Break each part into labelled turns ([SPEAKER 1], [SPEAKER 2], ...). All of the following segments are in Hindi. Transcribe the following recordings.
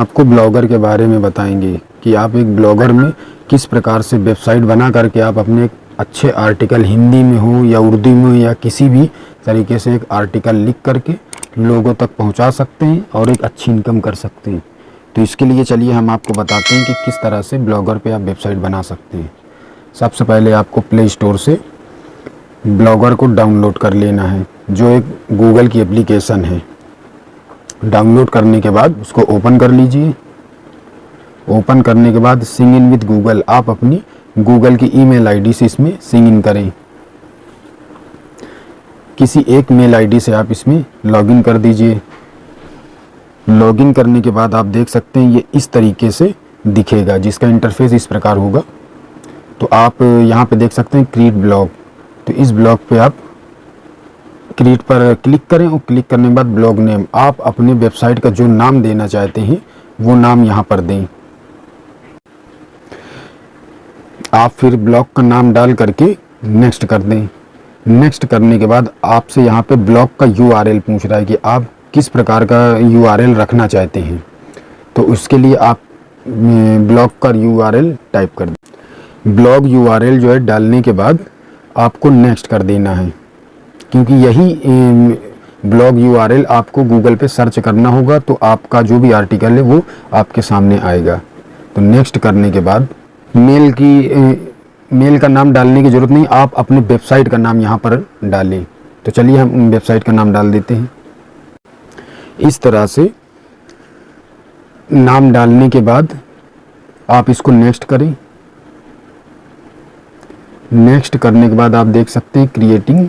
[SPEAKER 1] आपको ब्लॉगर के बारे में बताएँगे कि आप एक ब्लॉगर में किस प्रकार से वेबसाइट बना करके आप अपने अच्छे आर्टिकल हिंदी में हो या उर्दू में या किसी भी तरीके से एक आर्टिकल लिख करके लोगों तक पहुँचा सकते हैं और एक अच्छी इनकम कर सकते हैं। तो इसके लिए चलिए हम आपको बताते हैं कि किस तरह से ब्लॉगर पे आप वेबसाइट बना सकते हैं। सबसे पहले आपको प्ले स्टोर से ब्लॉगर को डाउनलोड कर लेना है, जो एक गूगल की एप्लीकेशन है। डाउनलोड करने के बाद उसको ओपन कर लीजिए। ओपन करने के बाद सिंग इन विद गूगल। आप अपनी गूगल की ईमेल आईडी से इसमें सिंग इन करें। किसी एक मेल आईडी से आप इसमें लॉगिन कर दीजिए। लॉगिन करने के बाद आप देख सकते हैं ये इस तरीके से दिखेगा, जिसका इंटरफेस इस प्रकार होगा। तो आप यहाँ पे देख सकते हैं क्रिएट ब्लॉग तो इस ब्लॉग पे आप क्रिएट पर क्लिक करें और क्लिक करने के बाद ब्लॉग नेम। आप अपने वेबसाइट का जो नाम देना चाहते हैं, वो नाम यहाँ पर दें। आप फिर ब्लॉग का नाम डाल करके नेक्स्ट कर दें। नेक्स्ट करने के बाद आपसे यहाँ पे ब्लॉग का यूआरएल पूछ रहा है कि आप किस प्रकार का यूआरएल रखना चाहते हैं। तो उसके लिए आप ब्लॉग का यूआरएल टाइप कर दें। ब्लॉग यूआरएल जो है डालने के बाद आपको नेक्स्ट कर देना है। क्योंकि यही ब्लॉग यूआरएल आपको गूगल पे सर्च करना होगा तो आपका जो भी आर्टिकल है वो आपके सामने आएगा। तो नेक्स्ट करने के बाद मेल की मेल का नाम डालने की ज़रूरत नहीं, आप अपने वेबसाइट का नाम यहाँ पर डालें। तो चलिए हम वेबसाइट का नाम डाल देते हैं। इस तरह से नाम डालने के बाद आप इसको नेक्स्ट करें। नेक्स्ट करने के बाद आप देख सकते हैं क्रिएटिंग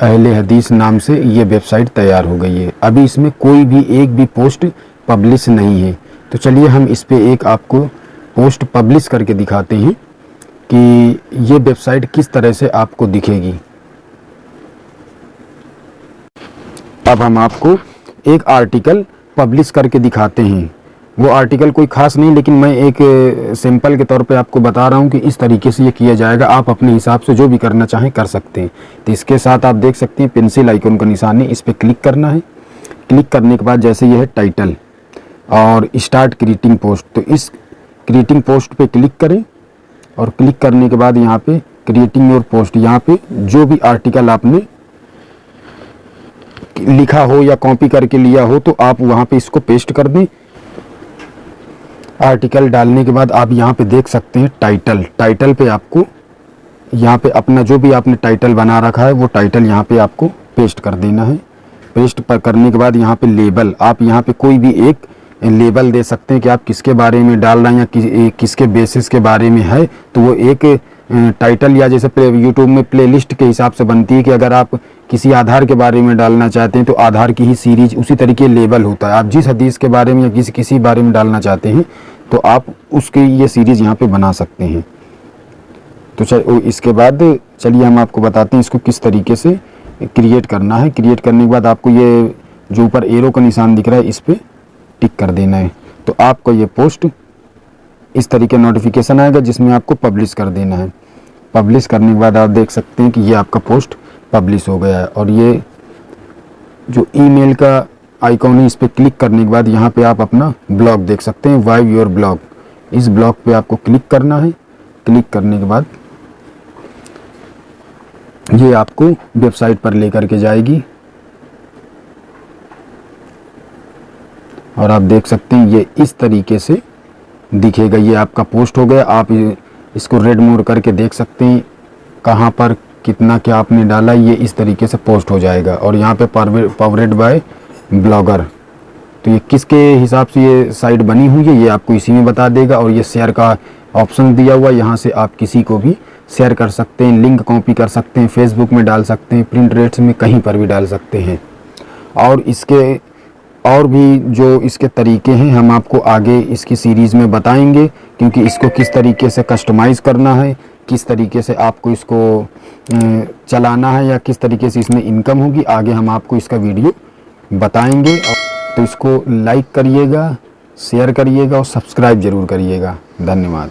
[SPEAKER 1] अहले हदीस नाम से ये वेबसाइट तैयार हो गई है। अभी इसमें कोई भी एक भी पोस्ट पब्लिश नहीं है। तो चलिए हम इस पर एक आपको पोस्ट पब्लिश करके दिखाते हैं कि ये वेबसाइट किस तरह से आपको दिखेगी। अब हम आपको एक आर्टिकल पब्लिश करके दिखाते हैं। वो आर्टिकल कोई खास नहीं, लेकिन मैं एक सिंपल के तौर पे आपको बता रहा हूँ कि इस तरीके से ये किया जाएगा। आप अपने हिसाब से जो भी करना चाहें कर सकते हैं। तो इसके साथ आप देख सकते हैं पेंसिल आइकन का निशान है, इस पर क्लिक करना है। क्लिक करने के बाद जैसे ये है टाइटल और स्टार्ट क्रिएटिंग पोस्ट तो इस क्रिएटिंग पोस्ट पे क्लिक करें और क्लिक करने के बाद यहाँ पे क्रिएटिंग योर पोस्ट यहाँ पे जो भी आर्टिकल आपने लिखा हो या कॉपी करके लिया हो तो आप वहाँ पे इसको पेस्ट कर दें। आर्टिकल डालने के बाद आप यहाँ पे देख सकते हैं टाइटल टाइटल पे आपको यहाँ पे अपना जो भी आपने टाइटल बना रखा है वो टाइटल यहाँ पे आपको पेस्ट कर देना है। पेस्ट पर करने के बाद यहाँ पे लेबल आप यहाँ पे कोई भी एक लेबल दे सकते हैं कि आप किसके बारे में डाल रहे हैं या कि, किसके बेसिस के बारे में है तो वो एक टाइटल या जैसे यूट्यूब में प्लेलिस्ट के हिसाब से बनती है कि अगर आप किसी आधार के बारे में डालना चाहते हैं तो आधार की ही सीरीज़ उसी तरीके लेबल होता है। आप जिस हदीस के बारे में या किसी किसी बारे में डालना चाहते हैं तो आप उसकी ये सीरीज़ यहाँ पे बना सकते हैं। तो चल इसके बाद चलिए हम आपको बताते हैं इसको किस तरीके से क्रिएट करना है। क्रिएट करने के बाद आपको ये जो ऊपर एरो का निशान दिख रहा है, इस पर टिक कर देना है। तो आपको ये पोस्ट इस तरीके नोटिफिकेशन आएगा, जिसमें आपको पब्लिश कर देना है। पब्लिश करने के बाद आप देख सकते हैं कि ये आपका पोस्ट पब्लिश हो गया है। और ये जो ईमेल का आइकॉन है, इस पर क्लिक करने के बाद यहाँ पे आप अपना ब्लॉग देख सकते हैं वाइव योर ब्लॉग इस ब्लॉग पे आपको क्लिक करना है। क्लिक करने के बाद ये आपको वेबसाइट पर लेकर के जाएगी। और आप देख सकते हैं, ये इस तरीके से दिखेगा। ये आपका पोस्ट हो गया। आप इसको रेड मोड करके देख सकते हैं, कहाँ पर कितना क्या आपने डाला, ये इस तरीके से पोस्ट हो जाएगा। और यहाँ पे पावरेड बाय ब्लॉगर तो ये किसके हिसाब से ये साइट बनी हुई है, ये आपको इसी में बता देगा। और ये शेयर का ऑप्शन दिया हुआ, यहाँ से आप किसी को भी शेयर कर सकते हैं लिंक कॉपी कर सकते हैं फेसबुक में डाल सकते हैं प्रिंट रेट्स में कहीं पर भी डाल सकते हैं। और इसके, और भी जो इसके तरीके हैं, हम आपको आगे इसकी सीरीज़ में बताएँगे, क्योंकि इसको किस तरीके से कस्टमाइज़ करना है किस तरीके से आपको इसको चलाना है या किस तरीके से इसमें इनकम होगी, आगे हम आपको इसका वीडियो बताएँगे। तो इसको लाइक करिएगा शेयर करिएगा और सब्सक्राइब ज़रूर करिएगा। धन्यवाद।